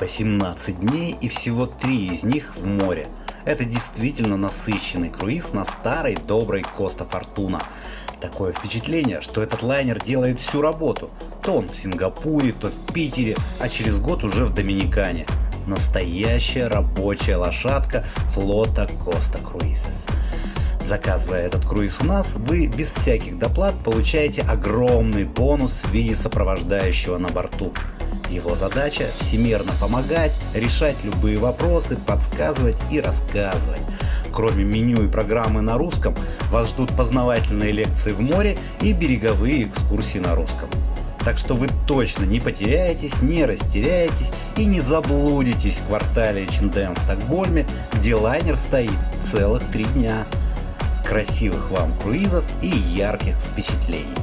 18 дней и всего 3 из них в море. Это действительно насыщенный круиз на старой доброй Коста Фортуна. Такое впечатление, что этот лайнер делает всю работу. То он в Сингапуре, то в Питере, а через год уже в Доминикане. Настоящая рабочая лошадка флота Коста Круизес. Заказывая этот круиз у нас, вы без всяких доплат получаете огромный бонус в виде сопровождающего на борту. Его задача – всемерно помогать, решать любые вопросы, подсказывать и рассказывать. Кроме меню и программы на русском, вас ждут познавательные лекции в море и береговые экскурсии на русском. Так что вы точно не потеряетесь, не растеряетесь и не заблудитесь в квартале Чинден в Стокгольме, где лайнер стоит целых три дня. Красивых вам круизов и ярких впечатлений!